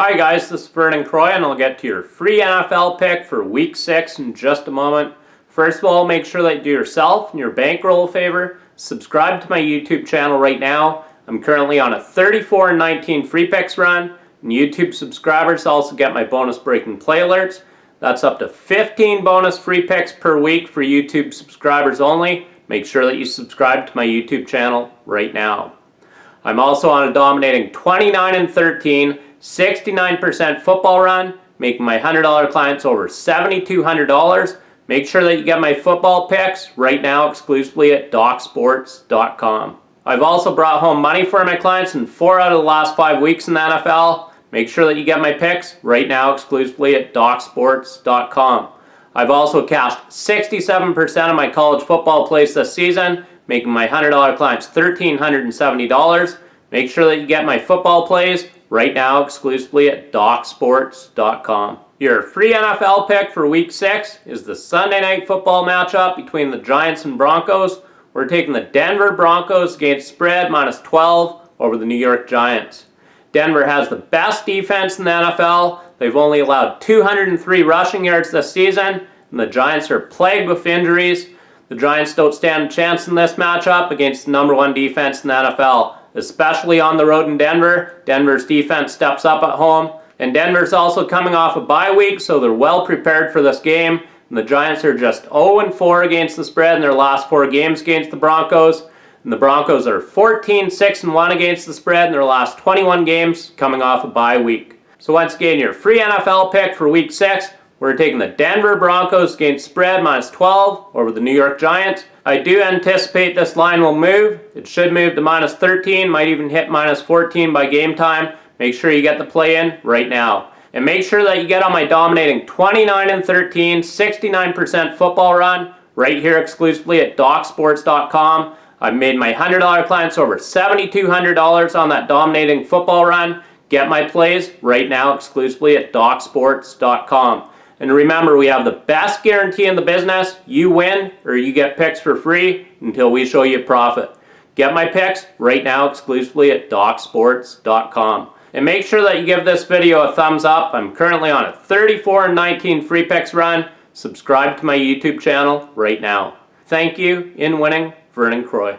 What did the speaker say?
Hi guys, this is Vernon Croy and I'll get to your free NFL pick for week 6 in just a moment. First of all, make sure that you do yourself and your bankroll a favor. Subscribe to my YouTube channel right now. I'm currently on a 34 and 19 free picks run. And YouTube subscribers also get my bonus breaking play alerts. That's up to 15 bonus free picks per week for YouTube subscribers only. Make sure that you subscribe to my YouTube channel right now. I'm also on a dominating 29 and 13, 69% football run, making my $100 clients over $7,200. Make sure that you get my football picks right now exclusively at DocSports.com. I've also brought home money for my clients in four out of the last five weeks in the NFL. Make sure that you get my picks right now exclusively at DocSports.com. I've also cashed 67% of my college football plays this season, making my $100 clients $1,370. Make sure that you get my football plays right now exclusively at DocSports.com. Your free NFL pick for Week 6 is the Sunday Night Football matchup between the Giants and Broncos. We're taking the Denver Broncos against spread minus 12 over the New York Giants. Denver has the best defense in the NFL. They've only allowed 203 rushing yards this season, and the Giants are plagued with injuries. The Giants don't stand a chance in this matchup against the number one defense in the NFL, especially on the road in Denver. Denver's defense steps up at home, and Denver's also coming off a bye week, so they're well prepared for this game. And the Giants are just 0-4 against the spread in their last four games against the Broncos. And the Broncos are 14 6 and 1 against the spread in their last 21 games, coming off a bye week. So once again, your free NFL pick for week 6, we're taking the Denver Broncos against spread minus 12 over the New York Giants. I do anticipate this line will move. It should move to minus 13, might even hit minus 14 by game time. Make sure you get the play in right now. And make sure that you get on my dominating 29 and 13, 69% football run right here exclusively at DocSports.com. I've made my $100 clients over $7,200 on that dominating football run. Get my plays right now exclusively at DocSports.com. And remember, we have the best guarantee in the business. You win or you get picks for free until we show you profit. Get my picks right now exclusively at DocSports.com. And make sure that you give this video a thumbs up. I'm currently on a 34 and 19 free picks run. Subscribe to my YouTube channel right now. Thank you. In winning, Vernon Croy.